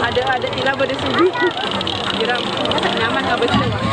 ada ada tila pada subi kira nyaman nggak betul